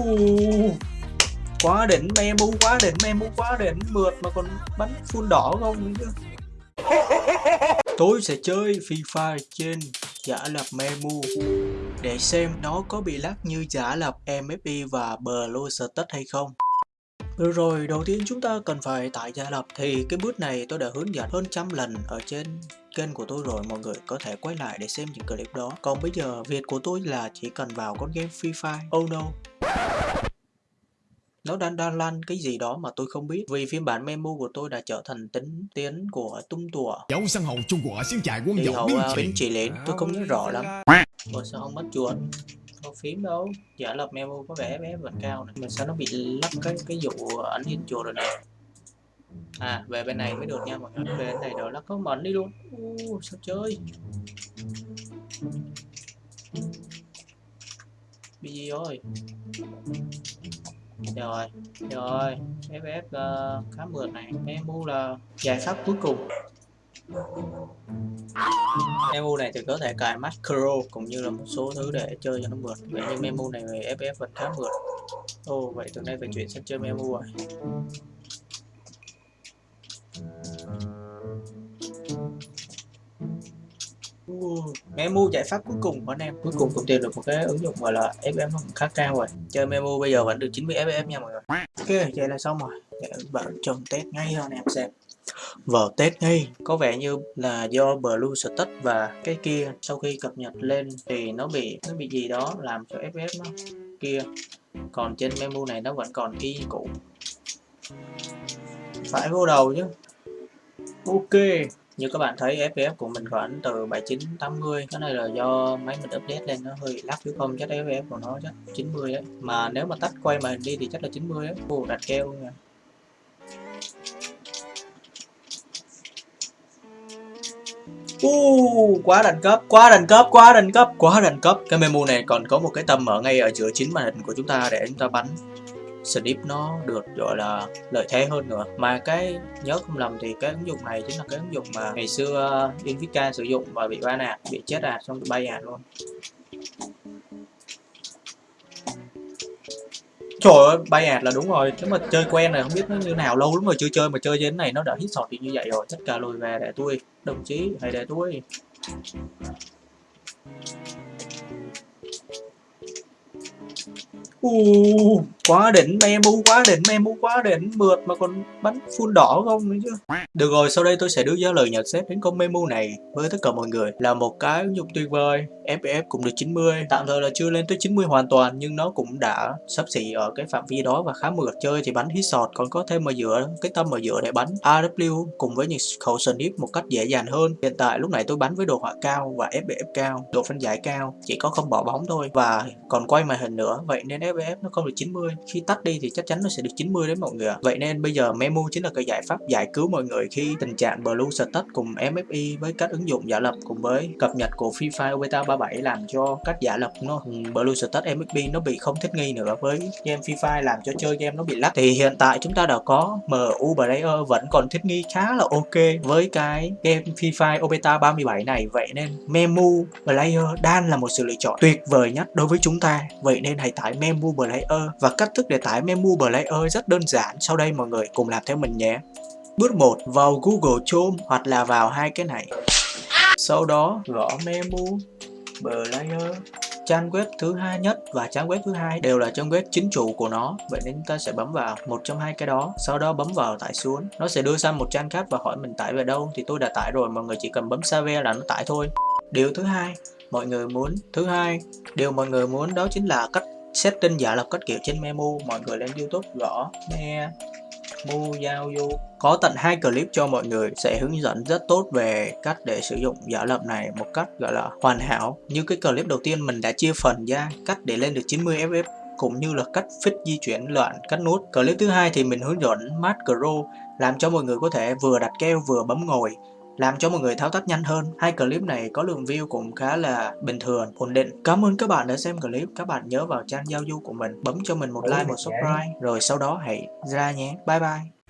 uh, quá đỉnh memu quá đỉnh memu quá đỉnh. Mượt mà còn bắn full đỏ không nữa tôi sẽ chơi FIFA trên giả lập memu để xem nó có bị lắc như giả lập MFI và Blue Status hay không được rồi, đầu tiên chúng ta cần phải tải giả lập thì cái bước này tôi đã hướng dẫn hơn trăm lần ở trên kênh của tôi rồi mọi người có thể quay lại để xem những clip đó. Còn bây giờ việc của tôi là chỉ cần vào con game Free Fire. Oh no. Nó đang đang lăn cái gì đó mà tôi không biết. Vì phiên bản memo của tôi đã trở thành tính tiến của tung tùa. Thì hậu uh, bến chỉ lên tôi không nhớ rõ lắm. Ủa sao không mất chuột có phím đâu. Giả lập memo có vẻ bé và cao này mà sao nó bị lắp cái cái vụ ảnh hình chuột rồi này à về bên này mới được nha mọi người. Về bên này rồi nó có mẩn đi luôn. Uh, sao chơi? Bị gì rồi rồi. Rồi ff uh, khá mượt này. Memo là giải pháp cuối cùng memu này thì có thể cài macro cũng như là một số thứ để chơi cho nó mượt. Vậy nhưng memu này về ff vẫn khá mượt. Ồ oh, vậy từ nay phải chuyển sang chơi memu rồi à? Memu giải pháp cuối cùng của anh em. Cuối cùng cũng tìm được một cái ứng dụng gọi là FM khá cao rồi. Chơi Memu bây giờ vẫn được 90 FM nha mọi người. Ok vậy là xong rồi. Để bạn chồng test ngay cho anh em xem vào tết ngay. Có vẻ như là do Blue Status và cái kia sau khi cập nhật lên thì nó bị nó bị gì đó làm cho ff nó kia. Còn trên memu này nó vẫn còn y cũ. Phải vô đầu chứ. Ok. Như các bạn thấy FPS của mình khoảng từ 79 80 cái này là do máy mình update lên nó hơi lắc chứ không chắc FPS của nó chắc 90 đấy mà nếu mà tắt quay màn hình đi thì chắc là 90 đấy Ồ, đặt keo nha. Uh, quá đẳng cấp, quá đẳng cấp, quá đẳng cấp, quá đẳng cấp. Cái memo này còn có một cái tầm ở ngay ở giữa chính màn hình của chúng ta để chúng ta bắn Snip nó được gọi là lợi thế hơn nữa mà cái nhớ không lầm thì cái ứng dụng này chính là cái ứng dụng mà ngày xưa ờ, Invicta sử dụng và bị ban nạt, bị chết à, xong bị bay à luôn Trời ơi, bay ạt là đúng rồi. Chứ mà chơi quen này không biết nó như nào Lâu lắm rồi chưa chơi mà chơi đến này nó đã hit sọt thì như vậy rồi. Tất cả lùi về để tôi Đồng chí, hãy để tôi. Uh, quá đỉnh memu quá đỉnh memu quá đỉnh. Mượt mà còn bắn full đỏ không nữa chứ. Được rồi, sau đây tôi sẽ đưa ra lời nhận xét đến con memu này với tất cả mọi người. Là một cái ứng dụng tuyệt vời FPS cũng được 90 tạm thời là chưa lên tới 90 hoàn toàn, nhưng nó cũng đã sắp xỉ ở cái phạm vi đó và khá mượt. Chơi thì bắn hit sọt còn có thêm ở giữa, cái tâm ở giữa để bắn AW cùng với những khẩu snip một cách dễ dàng hơn. Hiện tại lúc này tôi bắn với đồ họa cao và FPS cao, độ phân giải cao, chỉ có không bỏ bóng thôi. Và còn quay màn hình nữa, vậy nên FPS nó không được 90 khi tắt đi thì chắc chắn nó sẽ được 90 đấy mọi người ạ. Vậy nên bây giờ Memo chính là cái giải pháp giải cứu mọi người khi tình trạng Blue Status cùng MFI với các ứng dụng giả lập cùng với cập nhật của Free Fire Beta 37 làm cho các giả lập nó ừ, Blue Status MFI nó bị không thích nghi nữa với game Free Fire, làm cho chơi game nó bị lắc. Thì hiện tại chúng ta đã có MU Player vẫn còn thích nghi khá là ok với cái game Free Fire Beta 37 này. Vậy nên Memu Player đang là một sự lựa chọn tuyệt vời nhất đối với chúng ta. Vậy nên hãy tải Memu Player và cách thức để tải Memu Player rất đơn giản. Sau đây mọi người cùng làm theo mình nhé. Bước 1 vào Google Chrome hoặc là vào hai cái này. Sau đó, gõ Memu Player trang web thứ hai nhất và trang web thứ hai đều là trang web chính chủ của nó. Vậy nên ta sẽ bấm vào một trong hai cái đó, sau đó bấm vào tải xuống. Nó sẽ đưa sang một trang khác và hỏi mình tải về đâu. Thì tôi đã tải rồi, mọi người chỉ cần bấm save là nó tải thôi. Điều thứ hai, mọi người muốn, thứ hai, điều mọi người muốn đó chính là cách setting giả lập cách kiểu trên memo mọi người lên youtube gõ me mu giao du. Có tận hai clip cho mọi người sẽ hướng dẫn rất tốt về cách để sử dụng giả lập này một cách, gọi là, hoàn hảo. Như cái clip đầu tiên mình đã chia phần ra, cách để lên được 90 fps cũng như là cách fix di chuyển loạn cắt nút. Clip thứ hai thì mình hướng dẫn macro làm cho mọi người có thể vừa đặt keo vừa bấm ngồi làm cho mọi người thao tác nhanh hơn. Hai clip này có lượng view cũng khá là bình thường, ổn định. Cảm ơn các bạn đã xem clip. Các bạn nhớ vào trang giao du của mình, bấm cho mình một like, một subscribe, rồi sau đó hãy ra nhé. Bye bye.